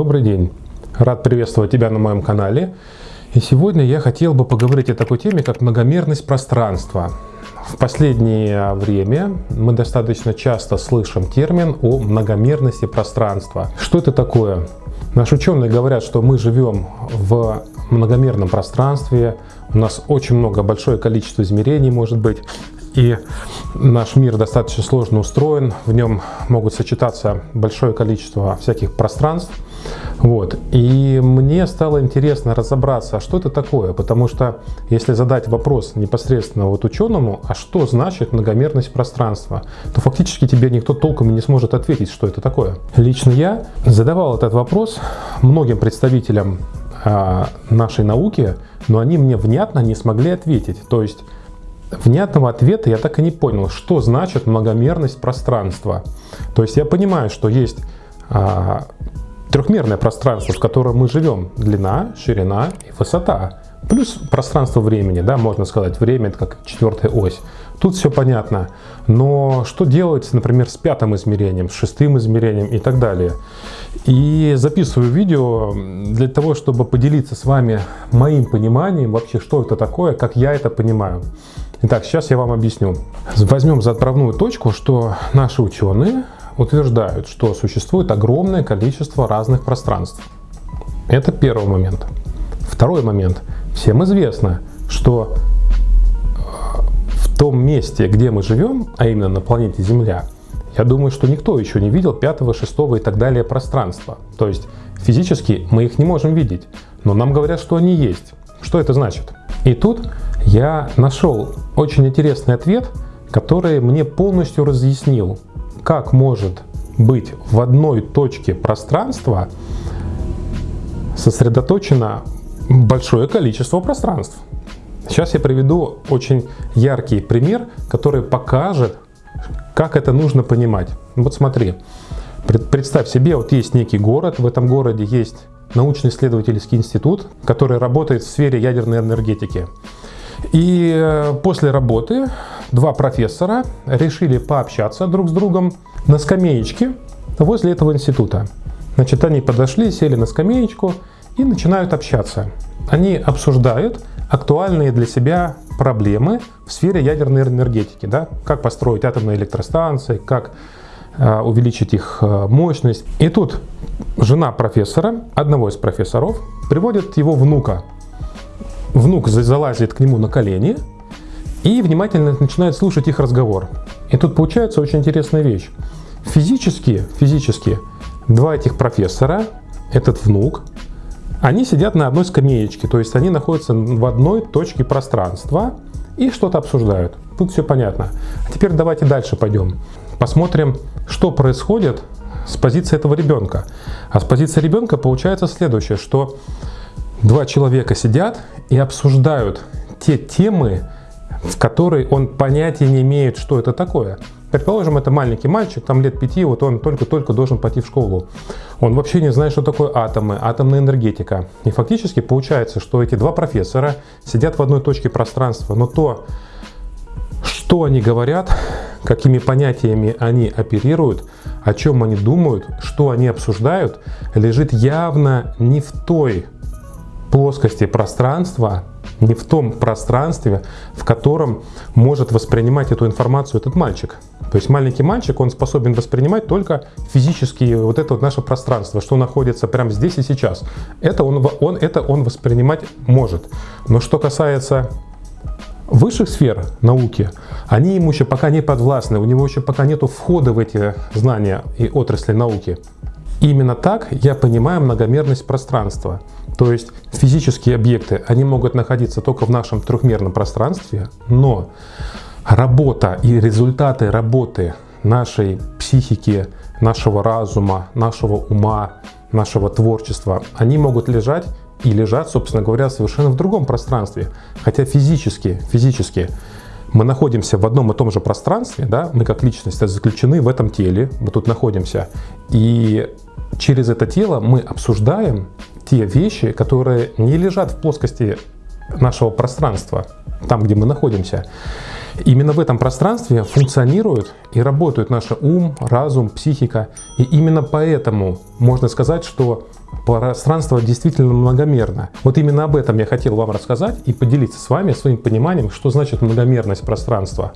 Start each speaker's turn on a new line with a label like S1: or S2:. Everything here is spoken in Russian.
S1: Добрый день! Рад приветствовать тебя на моем канале. И сегодня я хотел бы поговорить о такой теме, как многомерность пространства. В последнее время мы достаточно часто слышим термин о многомерности пространства. Что это такое? Наши ученые говорят, что мы живем в многомерном пространстве, у нас очень много, большое количество измерений может быть, и наш мир достаточно сложно устроен, в нем могут сочетаться большое количество всяких пространств. Вот. И мне стало интересно разобраться, а что это такое, потому что если задать вопрос непосредственно вот ученому, а что значит многомерность пространства, то фактически тебе никто толком и не сможет ответить, что это такое. Лично я задавал этот вопрос многим представителям а, нашей науки, но они мне внятно не смогли ответить. То есть внятного ответа я так и не понял, что значит многомерность пространства. То есть я понимаю, что есть а, трехмерное пространство, в котором мы живем. Длина, ширина и высота. Плюс пространство времени, да, можно сказать, время это как четвертая ось. Тут все понятно. Но что делать, например, с пятым измерением, с шестым измерением и так далее? И записываю видео для того, чтобы поделиться с вами моим пониманием вообще, что это такое, как я это понимаю. Итак, сейчас я вам объясню. Возьмем за отправную точку, что наши ученые утверждают, что существует огромное количество разных пространств. Это первый момент. Второй момент. Всем известно, что э, в том месте, где мы живем, а именно на планете Земля, я думаю, что никто еще не видел пятого, шестого и так далее пространства. То есть физически мы их не можем видеть, но нам говорят, что они есть. Что это значит? И тут я нашел очень интересный ответ, который мне полностью разъяснил, как может быть в одной точке пространства сосредоточено большое количество пространств. Сейчас я приведу очень яркий пример, который покажет, как это нужно понимать. Вот смотри, представь себе, вот есть некий город, в этом городе есть научно-исследовательский институт, который работает в сфере ядерной энергетики. И э, после работы два профессора решили пообщаться друг с другом на скамеечке возле этого института. Значит, они подошли, сели на скамеечку и начинают общаться. Они обсуждают актуальные для себя проблемы в сфере ядерной энергетики. Да? Как построить атомные электростанции, как э, увеличить их э, мощность. И тут жена профессора, одного из профессоров, приводит его внука внук залазит к нему на колени и внимательно начинает слушать их разговор. И тут получается очень интересная вещь. Физически, физически два этих профессора, этот внук, они сидят на одной скамеечке, то есть они находятся в одной точке пространства и что-то обсуждают. Тут все понятно. А теперь давайте дальше пойдем. Посмотрим, что происходит с позиции этого ребенка. А с позиции ребенка получается следующее, что два человека сидят и обсуждают те темы, в которые он понятия не имеет, что это такое. Предположим, это маленький мальчик, там лет пяти, вот он только-только должен пойти в школу. Он вообще не знает, что такое атомы, атомная энергетика. И фактически получается, что эти два профессора сидят в одной точке пространства, но то, что они говорят, какими понятиями они оперируют, о чем они думают, что они обсуждают, лежит явно не в той плоскости пространства, не в том пространстве, в котором может воспринимать эту информацию этот мальчик. То есть маленький мальчик, он способен воспринимать только физически вот это вот наше пространство, что находится прямо здесь и сейчас. Это он, он, это он воспринимать может. Но что касается высших сфер науки, они ему еще пока не подвластны, у него еще пока нет входа в эти знания и отрасли науки. Именно так я понимаю многомерность пространства. То есть физические объекты, они могут находиться только в нашем трехмерном пространстве, но работа и результаты работы нашей психики, нашего разума, нашего ума, нашего творчества, они могут лежать и лежат, собственно говоря, совершенно в другом пространстве. Хотя физически, физически мы находимся в одном и том же пространстве, да, мы как личность заключены в этом теле, мы тут находимся, и через это тело мы обсуждаем те вещи, которые не лежат в плоскости нашего пространства, там, где мы находимся. Именно в этом пространстве функционирует и работают наш ум, разум, психика. И именно поэтому можно сказать, что пространство действительно многомерно. Вот именно об этом я хотел вам рассказать и поделиться с вами своим пониманием, что значит многомерность пространства.